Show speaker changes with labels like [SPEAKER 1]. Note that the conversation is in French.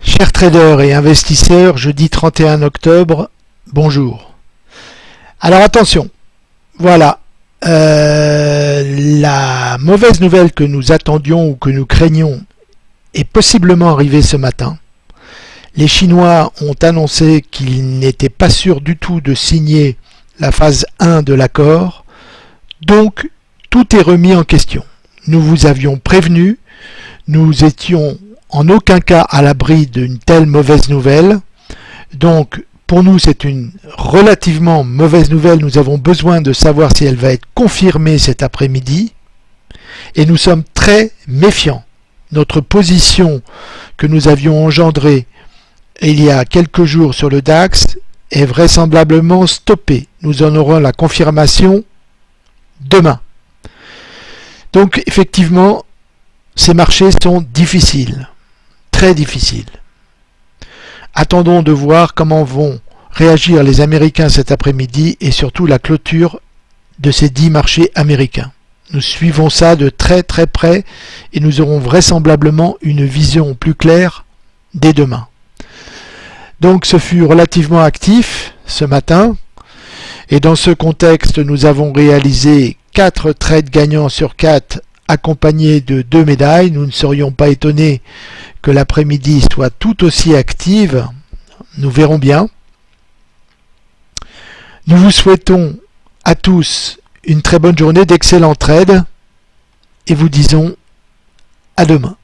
[SPEAKER 1] Chers traders et investisseurs, jeudi 31 octobre, bonjour. Alors attention, voilà, euh, la mauvaise nouvelle que nous attendions ou que nous craignions est possiblement arrivée ce matin. Les Chinois ont annoncé qu'ils n'étaient pas sûrs du tout de signer la phase 1 de l'accord, donc tout est remis en question. Nous vous avions prévenu, nous étions en aucun cas à l'abri d'une telle mauvaise nouvelle. Donc pour nous c'est une relativement mauvaise nouvelle, nous avons besoin de savoir si elle va être confirmée cet après-midi. Et nous sommes très méfiants. Notre position que nous avions engendrée il y a quelques jours sur le DAX est vraisemblablement stoppée. Nous en aurons la confirmation demain. Donc effectivement, ces marchés sont difficiles très difficile. Attendons de voir comment vont réagir les Américains cet après-midi et surtout la clôture de ces dix marchés américains. Nous suivons ça de très très près et nous aurons vraisemblablement une vision plus claire dès demain. Donc ce fut relativement actif ce matin et dans ce contexte nous avons réalisé 4 trades gagnants sur 4 accompagnés de deux médailles. Nous ne serions pas étonnés que l'après-midi soit tout aussi active. Nous verrons bien. Nous vous souhaitons à tous une très bonne journée, d'excellents trades et vous disons à demain.